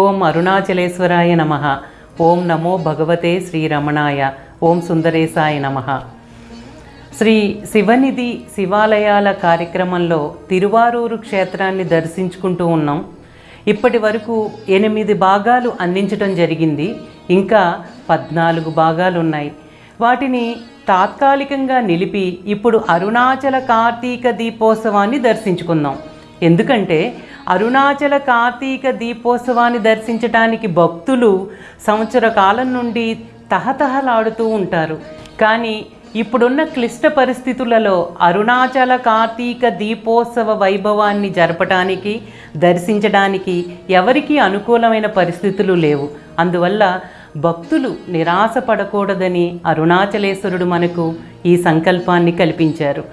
ఓం అరుణాచలేశ్వరాయ నమ. ఓం నమో భగవతే శ్రీరమణాయ. ఓం సుందరేశాయ నమ. శ్రీ శివనిధి శివాలయాల కార్యక్రమంలో తిరువారూరు క్షేత్రాన్ని దర్శించుకుంటూ ఉన్నాం. ఇప్పటి వరకు ఎనిమిది భాగాలు అందించడం జరిగింది. ఇంకా పద్నాలుగు భాగాలు ఉన్నాయి వాటిని తాత్కాలికంగా నిలిపి ఇప్పుడు అరుణాచల కార్తీక దీపోత్సవాన్ని దర్శించుకుందాం. ఎందుకంటే అరుణాచల కార్తీక దీపోత్సవాన్ని దర్శించటానికి భక్తులు సంవత్సర కాలం నుండి తహతహలాడుతూ ఉంటారు. కానీ ఇప్పుడున్న క్లిష్ట పరిస్థితులలో అరుణాచల కార్తీక దీపోత్సవ వైభవాన్ని జరపటానికి దర్శించడానికి ఎవరికీ అనుకూలమైన పరిస్థితులు లేవు. అందువల్ల భక్తులు నిరాశ పడకూడదని అరుణాచలేశ్వరుడు మనకు ఈ సంకల్పాన్ని కల్పించారు.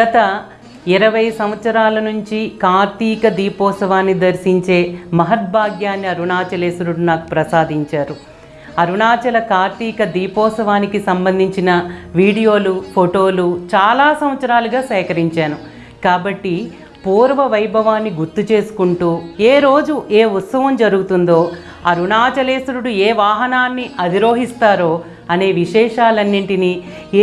గత ఇరవై సంవత్సరాల నుంచి కార్తీక దీపోత్సవాన్ని దర్శించే మహద్భాగ్యాన్ని అరుణాచలేశ్వరుడు నాకు ప్రసాదించారు. అరుణాచల కార్తీక దీపోత్సవానికి సంబంధించిన వీడియోలు ఫోటోలు చాలా సంవత్సరాలుగా సేకరించాను. కాబట్టి పూర్వ వైభవాన్ని గుర్తు చేసుకుంటూ ఏ రోజు ఏ ఉత్సవం జరుగుతుందో అరుణాచలేశ్వరుడు ఏ వాహనాన్ని అధిరోహిస్తారో అనే విశేషాలన్నింటినీ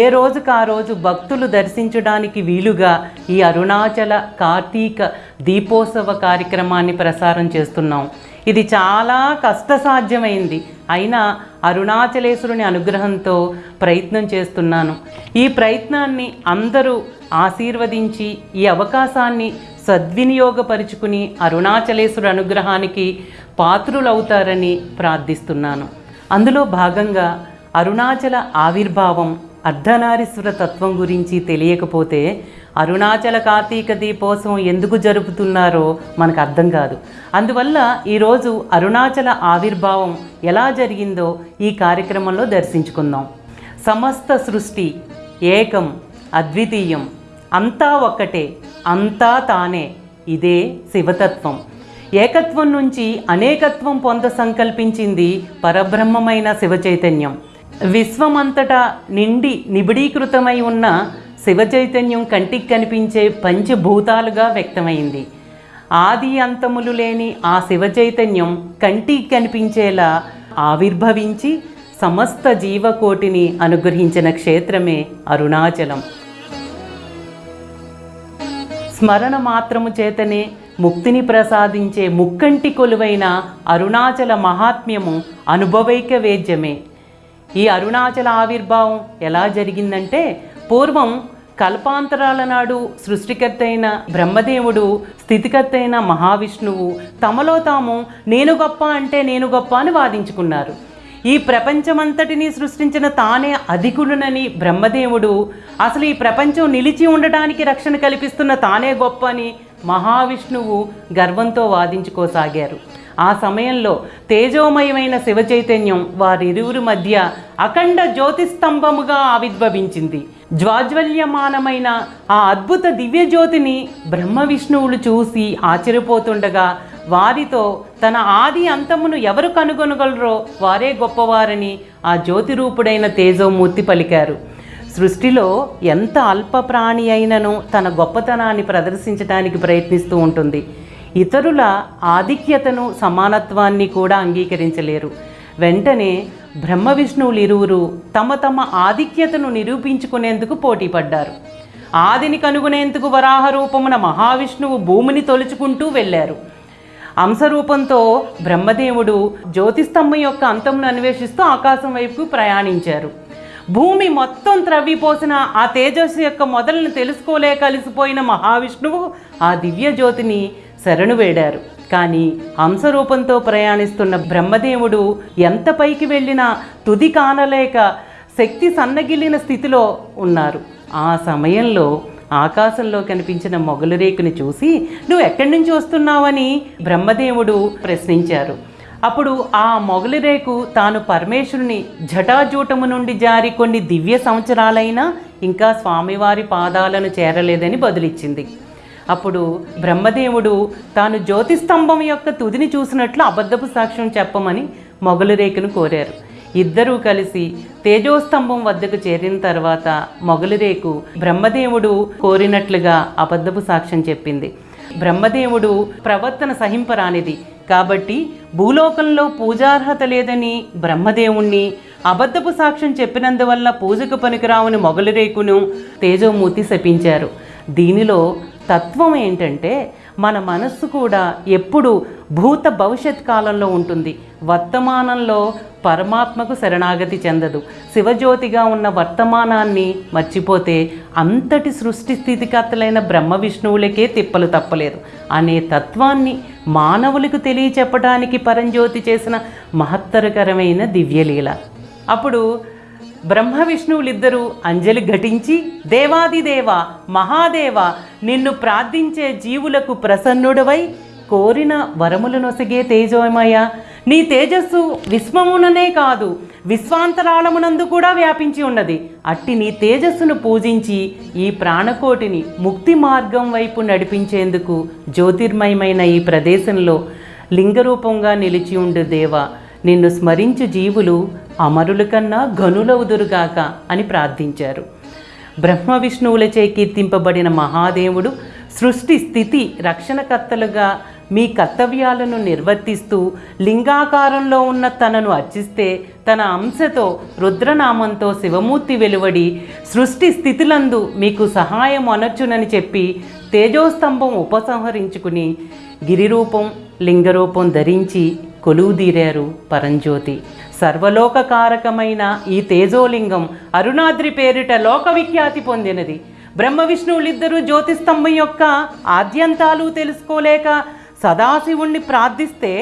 ఏ రోజుకు ఆ రోజు భక్తులు దర్శించడానికి వీలుగా ఈ అరుణాచల కార్తీక దీపోత్సవ కార్యక్రమాన్ని ప్రసారం చేస్తున్నాం. ఇది చాలా కష్టసాధ్యమైంది. అయినా అరుణాచలేశ్వరుని అనుగ్రహంతో ప్రయత్నం చేస్తున్నాను. ఈ ప్రయత్నాన్ని అందరూ ఆశీర్వదించి ఈ అవకాశాన్ని సద్వినియోగపరుచుకుని అరుణాచలేశ్వరు అనుగ్రహానికి పాత్రులవుతారని ప్రార్థిస్తున్నాను. అందులో భాగంగా అరుణాచల ఆవిర్భావం అర్ధనారీశ్వర తత్వం గురించి తెలియకపోతే అరుణాచల కార్తీక దీపోత్సవం ఎందుకు జరుపుతున్నారో మనకు అర్థం కాదు. అందువల్ల ఈరోజు అరుణాచల ఆవిర్భావం ఎలా జరిగిందో ఈ కార్యక్రమంలో దర్శించుకుందాం. సమస్త సృష్టి ఏకం అద్వితీయం అంతా ఒక్కటే అంతా తానే ఇదే శివతత్వం. ఏకత్వం నుంచి అనేకత్వం పొంద సంకల్పించింది పరబ్రహ్మమైన శివ చైతన్యం విశ్వమంతటా నిండి నిబిడీకృతమై ఉన్న శివ చైతన్యం కంటికి కనిపించే పంచభూతాలుగా వ్యక్తమైంది. ఆది అంతములు లేని ఆ శివ చైతన్యం కంటికి కనిపించేలా ఆవిర్భవించి సమస్త జీవకోటిని అనుగ్రహించిన క్షేత్రమే అరుణాచలం. స్మరణ మాత్రము చేతనే ముక్తిని ప్రసాదించే ముక్కంటి కొలువైన అరుణాచల మహాత్మ్యము అనుభవైక వేద్యమే. ఈ అరుణాచల ఆవిర్భావం ఎలా జరిగిందంటే పూర్వం కల్పాంతరాల నాడు సృష్టికర్త అయిన బ్రహ్మదేవుడు స్థితికర్త అయిన మహావిష్ణువు తమలో తాము నేను గొప్ప అంటే నేను గొప్ప అని వాదించుకున్నారు. ఈ ప్రపంచమంతటిని సృష్టించిన తానే అధికుడునని బ్రహ్మదేవుడు అసలు ఈ ప్రపంచం నిలిచి ఉండటానికి రక్షణ కల్పిస్తున్న తానే గొప్ప అని మహావిష్ణువు గర్వంతో వాదించుకోసాగారు. ఆ సమయంలో తేజోమయమైన శివ చైతన్యం వారిరువురి మధ్య అఖండ జ్యోతిస్తంభముగా ఆవిర్భవించింది. జ్వాజ్వల్యమానమైన ఆ అద్భుత దివ్యజ్యోతిని బ్రహ్మ విష్ణువులు చూసి ఆశ్చర్యపోతుండగా వారితో తన ఆది అంతమును ఎవరు కనుగొనగలరో వారే గొప్పవారని ఆ జ్యోతి రూపుడైన తేజోమూర్తి పలికారు. సృష్టిలో ఎంత అల్ప ప్రాణి అయినను తన గొప్పతనాన్ని ప్రదర్శించడానికి ప్రయత్నిస్తూ ఉంటుంది. ఇతరుల ఆధిక్యతను సమానత్వాన్ని కూడా అంగీకరించలేరు. వెంటనే బ్రహ్మ విష్ణువులు ఇరువురు తమ తమ ఆధిక్యతను నిరూపించుకునేందుకు పోటీపడ్డారు. ఆదిని కనుగొనేందుకు వరాహ రూపమున మహావిష్ణువు భూమిని తొలుచుకుంటూ వెళ్ళారు. అంశరూపంతో బ్రహ్మదేవుడు జ్యోతిస్తంభం యొక్క అంతంను అన్వేషిస్తూ ఆకాశం వైపుకు ప్రయాణించారు. భూమి మొత్తం త్రవ్విపోసిన ఆ తేజస్సు యొక్క మొదలను తెలుసుకోలే కలిసిపోయిన మహావిష్ణువు ఆ దివ్య జ్యోతిని శరణు వేడారు. కానీ హంసరూపంతో ప్రయాణిస్తున్న బ్రహ్మదేవుడు ఎంత పైకి వెళ్ళినా తుది కానలేక శక్తి సన్నగిల్లిన స్థితిలో ఉన్నారు. ఆ సమయంలో ఆకాశంలో కనిపించిన మొగలు రేకుని చూసి నువ్వు ఎక్కడి నుంచి వస్తున్నావని? బ్రహ్మదేవుడు ప్రశ్నించారు. అప్పుడు ఆ మొగలి రేకు తాను పరమేశ్వరుని జటాజూటము నుండి జారి కొన్ని దివ్య సంవత్సరాలైనా ఇంకా స్వామివారి పాదాలను చేరలేదని బదులిచ్చింది. అప్పుడు బ్రహ్మదేవుడు తాను జ్యోతిస్తంభం యొక్క తుదిని చూసినట్లు అబద్ధపు సాక్ష్యం చెప్పమని మొగలు రేకును కోరారు. ఇద్దరూ కలిసి తేజోస్తంభం వద్దకు చేరిన తర్వాత మొగలిరేకు బ్రహ్మదేవుడు కోరినట్లుగా అబద్ధపు సాక్ష్యం చెప్పింది. బ్రహ్మదేవుడు ప్రవర్తన సహింపరానిది. కాబట్టి భూలోకంలో పూజార్హత లేదని బ్రహ్మదేవుణ్ణి అబద్ధపు సాక్ష్యం చెప్పినందువల్ల పూజకు పనికిరావని మొగలిరేకును తేజోమూర్తి శపించారు. దీనిలో తత్వం ఏంటంటే మన మనస్సు కూడా ఎప్పుడు భూత భవిష్యత్ కాలంలో ఉంటుంది. వర్తమానంలో పరమాత్మకు శరణాగతి చెందదు. శివజ్యోతిగా ఉన్న వర్తమానాన్ని మర్చిపోతే అంతటి సృష్టి స్థితికర్తలైన బ్రహ్మ విష్ణువులకే తిప్పలు తప్పలేదు. అనే తత్వాన్ని మానవులకు తెలియచెప్పడానికి పరంజ్యోతి చేసిన మహత్తరకరమైన దివ్యలీల. అప్పుడు బ్రహ్మ విష్ణువులిద్దరూ అంజలి ఘటించి దేవాదిదేవ మహాదేవ నిన్ను ప్రార్థించే జీవులకు ప్రసన్నుడవై కోరిన వరములు నొసగే తేజోమయ. నీ తేజస్సు విశ్వముననే కాదు విశ్వాంతరాళమునందు కూడా వ్యాపించి ఉన్నది. అట్టి నీ తేజస్సును పూజించి ఈ ప్రాణకోటిని ముక్తి మార్గం వైపు నడిపించేందుకు జ్యోతిర్మయమైన ఈ ప్రదేశంలో లింగరూపంగా నిలిచి ఉండు దేవ. నిన్ను స్మరించు జీవులు అమరుల కన్నా గనులవుదురుగాక అని ప్రార్థించారు. బ్రహ్మ విష్ణువులచే కీర్తింపబడిన మహాదేవుడు సృష్టి స్థితి రక్షణకర్తలుగా మీ కర్తవ్యాలను నిర్వర్తిస్తూ లింగాకారంలో ఉన్న తనను అర్చిస్తే తన అంశతో రుద్రనామంతో శివమూర్తి వెలువడి సృష్టి స్థితిలందు మీకు సహాయం అనర్చునని చెప్పి తేజోస్తంభం ఉపసంహరించుకుని గిరిరూపం లింగరూపం ధరించి కొలువుదీరారు పరంజ్యోతి. సర్వలోకకారకమైన ఈ తేజోలింగం అరుణాద్రి పేరిట లోకవిఖ్యాతి పొందినది. బ్రహ్మ విష్ణువులిద్దరూ జ్యోతిస్తంభం యొక్క ఆద్యంతాలు తెలుసుకోలేక సదాశివుణ్ణి ప్రార్థిస్తే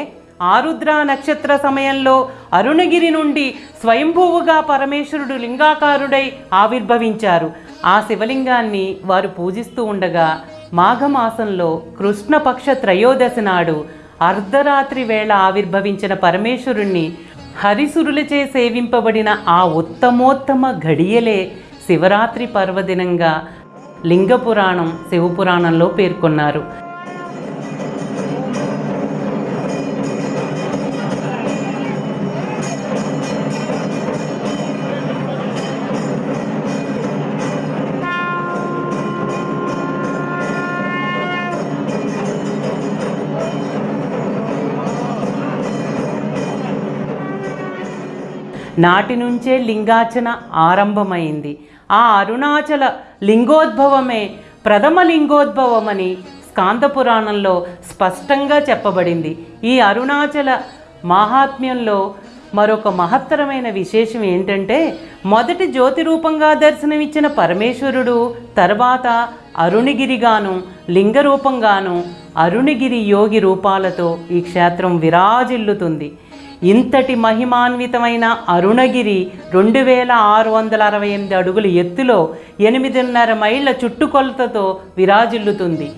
ఆరుద్ర నక్షత్ర సమయంలో అరుణగిరి నుండి స్వయంభువుగా పరమేశ్వరుడు లింగాకారుడై ఆవిర్భవించారు. ఆ శివలింగాన్ని వారు పూజిస్తూ ఉండగా మాఘమాసంలో కృష్ణపక్ష త్రయోదశి నాడు అర్ధరాత్రి వేళ ఆవిర్భవించిన పరమేశ్వరుణ్ణి హరిసురులచే సేవింపబడిన ఆ ఉత్తమోత్తమ ఘడియలే శివరాత్రి పర్వదినంగా లింగ పురాణం శివపురాణంలో పేర్కొన్నారు. నాటి నుంచే లింగాచన ఆరంభమైంది. ఆ అరుణాచల లింగోద్భవమే ప్రథమ లింగోద్భవమని స్కాంతపురాణంలో స్పష్టంగా చెప్పబడింది. ఈ అరుణాచల మాహాత్మ్యంలో మరొక మహత్తరమైన విశేషం ఏంటంటే మొదటి జ్యోతి రూపంగా దర్శనమిచ్చిన పరమేశ్వరుడు తర్వాత అరుణగిరిగాను లింగ రూపంగాను అరుణగిరి యోగి రూపాలతో ఈ క్షేత్రం విరాజిల్లుతుంది. ఇంతటి మహిమాన్వితమైన అరుణగిరి రెండు వేల ఆరు వందల అరవై ఎనిమిది అడుగుల ఎత్తులో ఎనిమిదిన్నర మైళ్ళ చుట్టుకొలతతో విరాజిల్లుతుంది.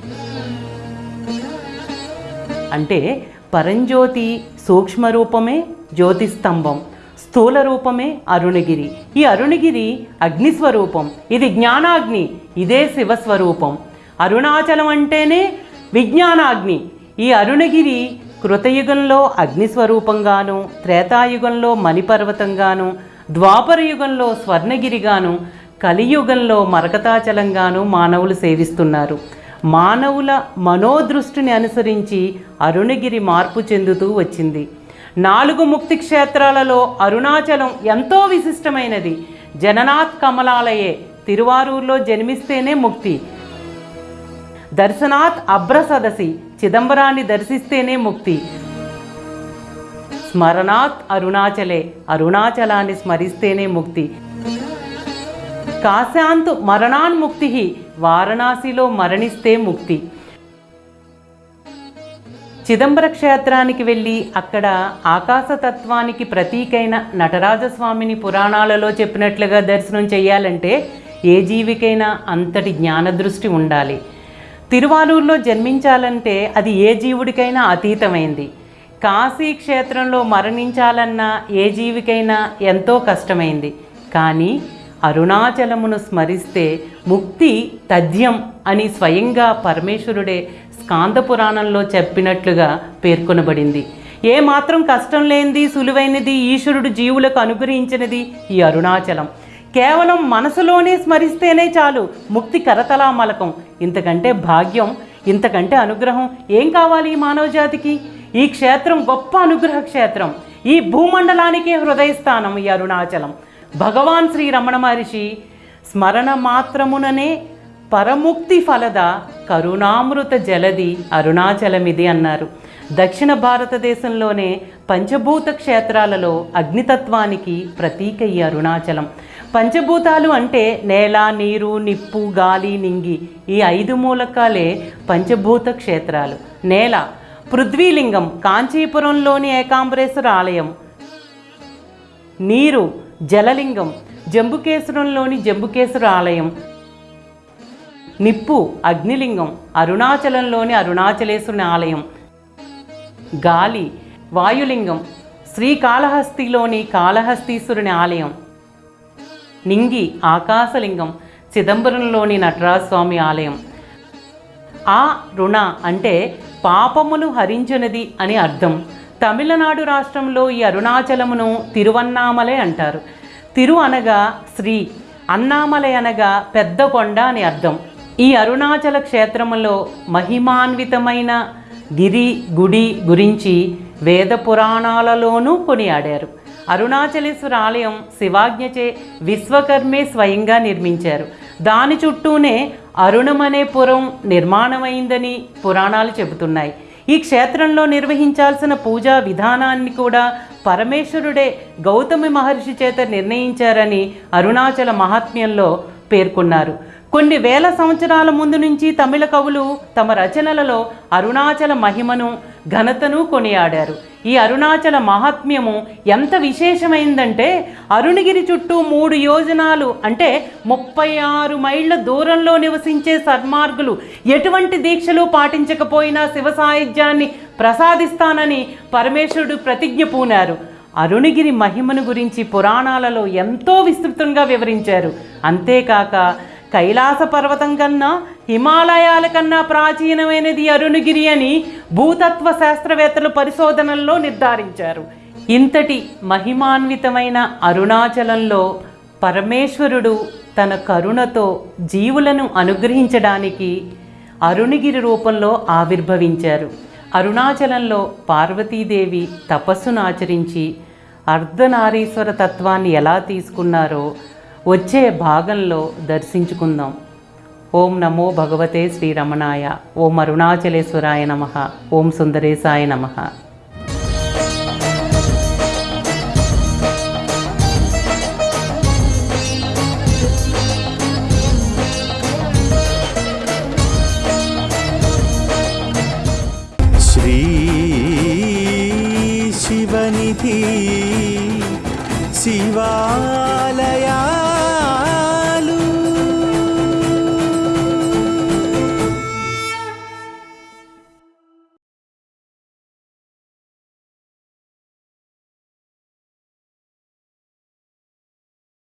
అంటే పరంజ్యోతి సూక్ష్మ రూపమే జ్యోతిస్తంభం స్థూల రూపమే అరుణగిరి. ఈ అరుణగిరి అగ్నిస్వరూపం ఇది జ్ఞానాగ్ని ఇదే శివస్వరూపం. అరుణాచలం అంటేనే విజ్ఞానాగ్ని. ఈ అరుణగిరి కృతయుగంలో అగ్నిస్వరూపంగాను త్రేతాయుగంలో మణిపర్వతంగాను ద్వాపర యుగంలో స్వర్ణగిరిగాను కలియుగంలో మరకతాచలంగాను మానవులు సేవిస్తున్నారు. మానవుల మనోదృష్టిని అనుసరించి అరుణగిరి మార్పు చెందుతూ వచ్చింది. నాలుగు ముక్తి క్షేత్రాలలో అరుణాచలం ఎంతో విశిష్టమైనది. జననాథ్ కమలాలయే తిరువారూరులో జన్మిస్తేనే ముక్తి. దర్శనాథ్ అభ్రసదసి చిదంబరాన్ని దర్శిస్తేనే ముక్తి. స్మరణాత్ అరుణాచలే అరుణాచలాన్ని స్మరిస్తేనే ముక్తి. కాశాంతు మరణాన్ముక్తి వారణాసిలో మరణిస్తే ముక్తి. చిదంబర క్షేత్రానికి వెళ్ళి అక్కడ ఆకాశతత్వానికి ప్రతీకైన నటరాజస్వామిని పురాణాలలో చెప్పినట్లుగా దర్శనం చేయాలంటే ఏ జీవికైనా అంతటి జ్ఞానదృష్టి ఉండాలి. తిరువాలూరులో జన్మించాలంటే అది ఏ జీవుడికైనా అతీతమైంది. కాశీ క్షేత్రంలో మరణించాలన్నా ఏ జీవికైనా ఎంతో కష్టమైంది. కానీ అరుణాచలమును స్మరిస్తే ముక్తి తథ్యం అని స్వయంగా పరమేశ్వరుడే స్కాంద పురాణంలో చెప్పినట్లుగా పేర్కొనబడింది. ఏ మాత్రం కష్టం లేనిది సులువైనది ఈశ్వరుడు జీవులకు అనుగ్రహించినది ఈ అరుణాచలం. కేవలం మనసులోనే స్మరిస్తేనే చాలు ముక్తి కరతలామలకం ఇంతకంటే భాగ్యం ఇంతకంటే అనుగ్రహం ఏం కావాలి ఈ మానవజాతికి? ఈ క్షేత్రం గొప్ప అనుగ్రహ క్షేత్రం. ఈ భూమండలానికే హృదయస్థానం ఈ అరుణాచలం. భగవాన్ శ్రీ రమణ మహర్షి స్మరణ మాత్రముననే పరముక్తి ఫలద కరుణామృత జలది అరుణాచలమిది అన్నారు. దక్షిణ భారతదేశంలోనే పంచభూత క్షేత్రాలలో అగ్నితత్వానికి ప్రతీక ఈ అరుణాచలం. పంచభూతాలు అంటే నేల నీరు నిప్పు గాలి నింగి ఈ ఐదు మూలకాలే పంచభూత క్షేత్రాలు. నేల పృథ్వీలింగం కాంచీపురంలోని ఏకాంబరేశ్వర ఆలయం. నీరు జలలింగం జంబుకేశ్వరంలోని జంబుకేశ్వర ఆలయం. నిప్పు అగ్నిలింగం అరుణాచలంలోని అరుణాచలేశ్వరుని ఆలయం. గాలి వాయులింగం శ్రీకాళహస్తిలోని కాళహస్తీశ్వరుని ఆలయం. నింగి ఆకాశలింగం చిదంబరంలోని నటరాజస్వామి ఆలయం. ఆ రుణ అంటే పాపమును హరించినది అని అర్థం. తమిళనాడు రాష్ట్రంలో ఈ అరుణాచలమును తిరువన్నామలై అంటారు. తిరు అనగా శ్రీ అన్నామలై అనగా పెద్ద కొండ అని అర్థం. ఈ అరుణాచల క్షేత్రంలో మహిమాన్వితమైన గిరి గుడి గురించి వేద పురాణాలలోనూ కొనియాడారు. అరుణాచలేశ్వర ఆలయం శివాజ్ఞచే విశ్వకర్మే స్వయంగా నిర్మించారు. దాని చుట్టూనే అరుణమనే పురం నిర్మాణమైందని పురాణాలు చెబుతున్నాయి. ఈ క్షేత్రంలో నిర్వహించాల్సిన పూజా విధానాన్ని కూడా పరమేశ్వరుడే గౌతమి మహర్షి చేత నిర్ణయించారని అరుణాచల మహాత్మ్యంలో పేర్కొన్నారు. కొన్ని వేల సంవత్సరాల ముందు నుంచి తమిళ కవులు తమ రచనలలో అరుణాచల మహిమను ఘనతను కొనియాడారు. ఈ అరుణాచల మహాత్మ్యము ఎంత విశేషమైందంటే అరుణగిరి చుట్టూ మూడు యోజనాలు అంటే ముప్పై ఆరు మైళ్ళ దూరంలో నివసించే సన్మార్గులు ఎటువంటి దీక్షలు పాటించకపోయినా శివ సాహిత్యాన్ని ప్రసాదిస్తానని పరమేశ్వరుడు ప్రతిజ్ఞ పూనారు. అరుణగిరి మహిమను గురించి పురాణాలలో ఎంతో విస్తృతంగా వివరించారు. అంతేకాక కైలాస పర్వతం కన్నా హిమాలయాల కన్నా ప్రాచీనమైనది అరుణగిరి అని భూతత్వ శాస్త్రవేత్తలు పరిశోధనల్లో నిర్ధారించారు. ఇంతటి మహిమాన్వితమైన అరుణాచలంలో పరమేశ్వరుడు తన కరుణతో జీవులను అనుగ్రహించడానికి అరుణగిరి రూపంలో ఆవిర్భవించారు. అరుణాచలంలో పార్వతీదేవి తపస్సును ఆచరించి అర్ధనారీశ్వర తత్వాన్ని ఎలా తీసుకున్నారో వచ్చే భాగంలో దర్శించుకుందాం ఓం నమో భగవతే శ్రీరమణాయ ఓం అరుణాచలేశ్వరాయ నమ ఓం సుందరేశాయ నమ श्री शिवनिधि शिवालया